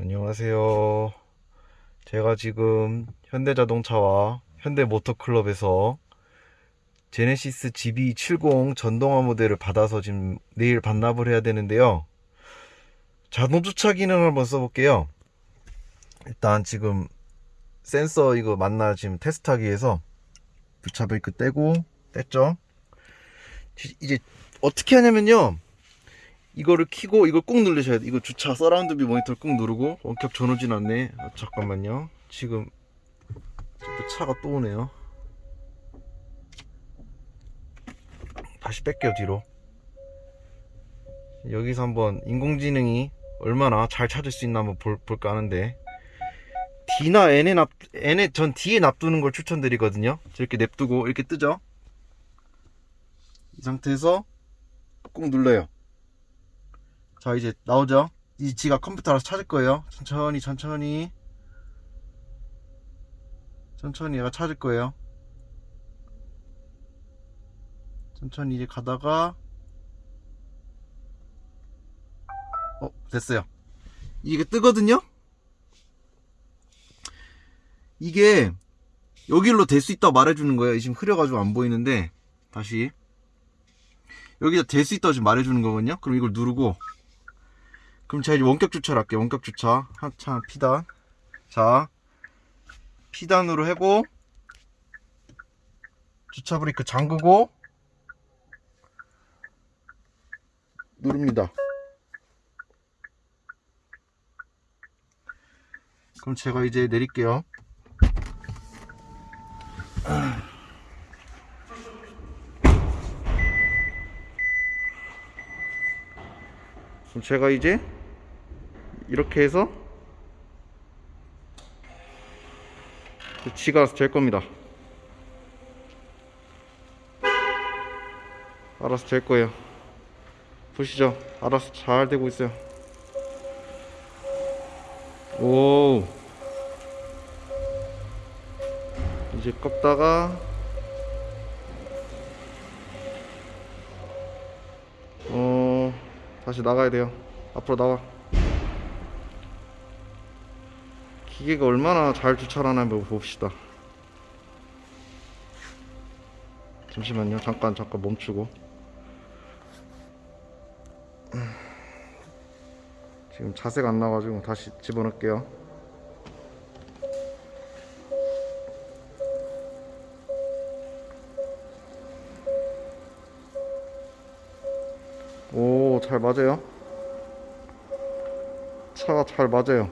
안녕하세요. 제가 지금 현대자동차와 현대모터클럽에서 제네시스 GB70 전동화 모델을 받아서 지금 내일 반납을 해야 되는데요. 자동 주차 기능을 한번 써볼게요. 일단 지금 센서 이거 맞나 지금 테스트하기 위해서 주차 브레이크 떼고 뗐죠. 이제 어떻게 하냐면요. 이거를 키고 이걸 꾹 누르셔야 돼. 이거 주차 surround view monitor를 꾹 누르고 원격 전후진 않네. 아, 잠깐만요. 지금 또 차가 또 오네요. 다시 뺄게요 뒤로. 여기서 한번 인공지능이 얼마나 잘 찾을 수 있나 한번 볼, 볼까 하는데 D나 N에 납 N에 전 D에 납두는 걸 추천드리거든요. 이렇게 냅두고 이렇게 뜨죠. 이 상태에서 꾹 눌러요. 자 이제 나오죠? 이 지가 컴퓨터 알아서 찾을 거예요. 천천히 천천히. 천천히 얘가 찾을 거예요. 천천히 이제 가다가 어 됐어요. 이게 뜨거든요? 이게 여기로 될 수 있다고 말해주는 거예요. 지금 흐려가지고 안 보이는데 다시. 여기다 될 수 있다고 지금 말해주는 거거든요? 그럼 이걸 누르고 그럼 제가 이제 원격 주차를 할게요. 원격 주차. 한참 피단. 자. 피단으로 하고 주차 브레이크 잠그고 누릅니다. 그럼 제가 이제 내릴게요. 그럼 제가 이제 이렇게 해서 지가 될 겁니다. 알아서 될 거예요. 보시죠. 알아서 잘 되고 있어요. 오 이제 꺾다가 어 다시 나가야 돼요. 앞으로 나와 기계가 얼마나 잘 주차를 하나 한번 봅시다. 잠시만요. 잠깐 잠깐 멈추고. 지금 자세가 안 나가지고 다시 집어넣을게요. 오 잘 맞아요. 차가 잘 맞아요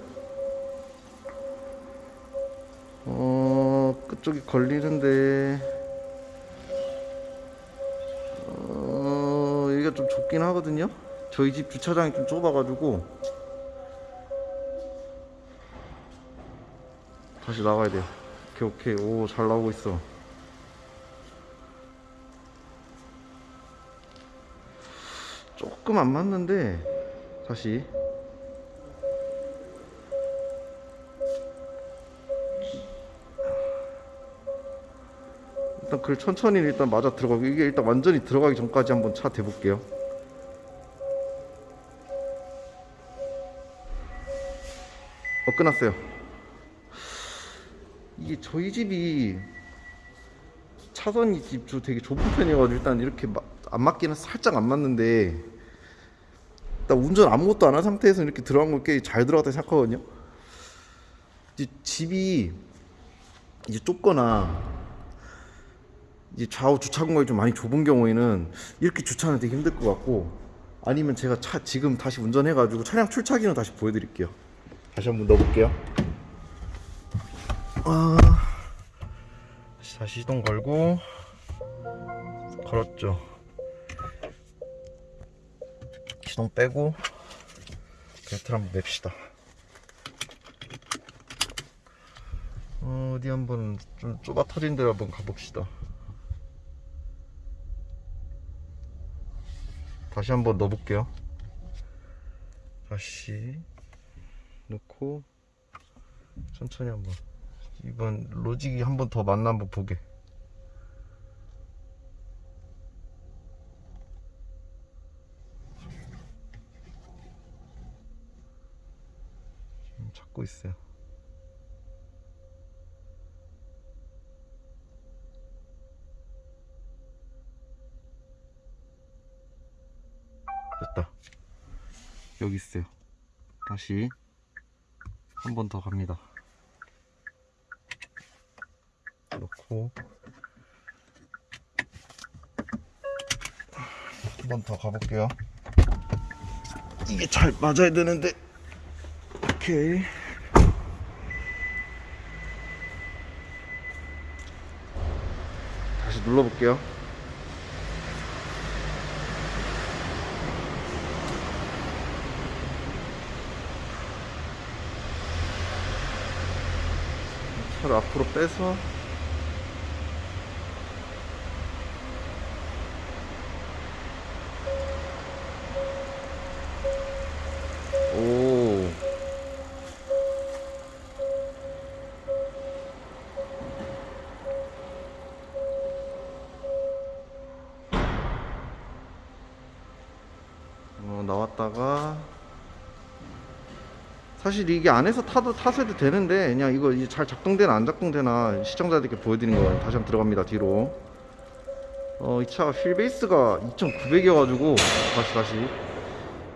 어 그쪽이 걸리는데. 어 여기가 좀 좁긴 하거든요. 저희 집 주차장이 좀 좁아가지고. 다시 나가야 돼요. 오케이 오케이. 오 잘 나오고 있어. 조금 안 맞는데 다시 일단 그 천천히 일단 맞아 들어가고 이게 일단 완전히 들어가기 전까지 한번 차 대볼게요. 어 끝났어요. 이게 저희 집이 차선이 집주 되게 좁은 편이어가지고 일단 이렇게 마- 안 맞기는 살짝 안 맞는데 일단 운전 아무것도 안 한 상태에서 이렇게 들어간 거꽤잘 들어갔다 생각하거든요. 이제 집이 이제 좁거나 이제 좌우 주차 공간이 좀 많이 좁은 경우에는 이렇게 주차는 되게 힘들 것 같고 아니면 제가 차 지금 다시 운전해 가지고 차량 출차 기능 다시 보여드릴게요. 다시 한번 넣어볼게요. 아, 다시 시동 걸고 걸었죠. 시동 빼고 배터리 한번 냅시다. 어, 어디 한번 좀 좁아 터진 데로 한번 가봅시다 다시 한번 넣어볼게요. 다시 넣고 천천히 한번. 이번 로직이 한 번더 맞나 한번 보게. 찾고 있어요. 여기 있어요. 다시 한 번 더 갑니다. 놓고 한 번 더 가볼게요. 이게 잘 맞아야 되는데 오케이 다시 눌러볼게요 앞으로 빼서 오. 어, 나왔다가 사실 이게 안에서 타도 타서 해도 되는데 그냥 이거 잘 작동되나 안 작동되나 시청자들께 보여드리는 거예요 다시 한번 들어갑니다 뒤로. 어 이 차가 휠베이스가 2900이어가지고 다시 다시.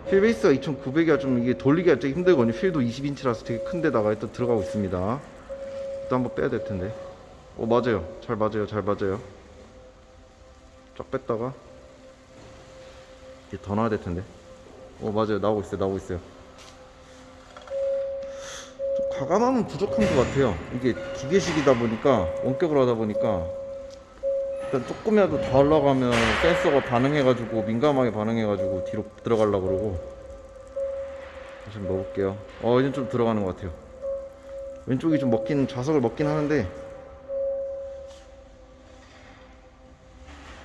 휠베이스가 2900이라 좀 이게 돌리기가 되게 힘들거든요. 휠도 20인치라서 되게 큰 데다가 또 들어가고 있습니다. 또 한번 빼야 될 텐데. 어 맞아요. 잘 맞아요. 잘 맞아요. 쫙 뺐다가 이제 더 넣어야 될 텐데. 어 맞아요. 나오고 있어요. 나오고 있어요. 좀 과감함은 부족한 것 같아요. 이게 기계식이다 보니까 원격으로 하다 보니까. 일단 조금이라도 더 올라가면 센서가 반응해가지고 민감하게 반응해가지고 뒤로 들어가려고 그러고. 다시 한번 넣어볼게요. 어 이제 좀 들어가는 것 같아요. 왼쪽이 좀 먹긴 좌석을 먹긴 하는데.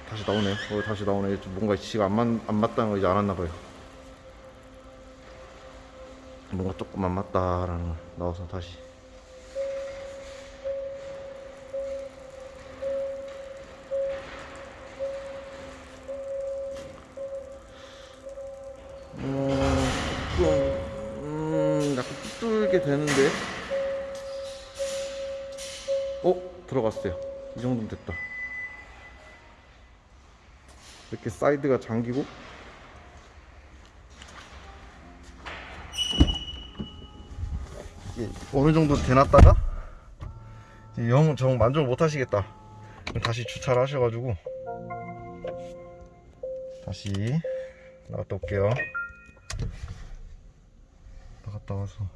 다시 나오네. 어 다시 나오네. 좀 뭔가 지가 안, 맞, 안 맞다는 걸 이제 알았나봐요 뭔가 조금 안 맞다라는 걸 나와서 다시 어, 조금, 음, 약간 삐뚤게 되는데. 어? 들어갔어요. 이 정도면 됐다. 이렇게 사이드가 잠기고. 이게 어느 정도 대놨다가, 영, 정 만족을 못 하시겠다. 다시 주차를 하셔가지고, 다시 나갔다 올게요. 나갔다 와서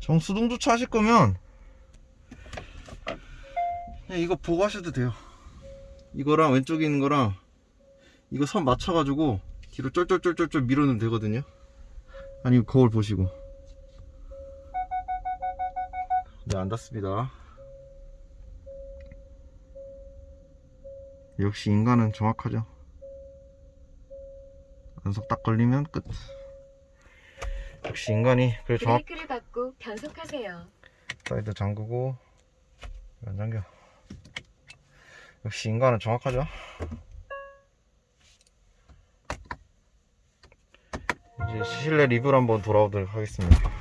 정수동 주차 하실 거면 그냥 이거 보고 하셔도 돼요 이거랑 왼쪽에 있는 거랑 이거 선 맞춰가지고 뒤로 쫄쫄쫄쫄쫄 밀어넣으면 되거든요 아니면 거울 보시고 네 안 닿습니다 역시 인간은 정확하죠 연속 딱 걸리면 끝. 역시 인간이 그래 정확. 브레이크를 밟고 변속하세요. 사이드 잠그고 안 잠겨. 역시 인간은 정확하죠. 이제 실내 리뷰를 한번 돌아오도록 하겠습니다.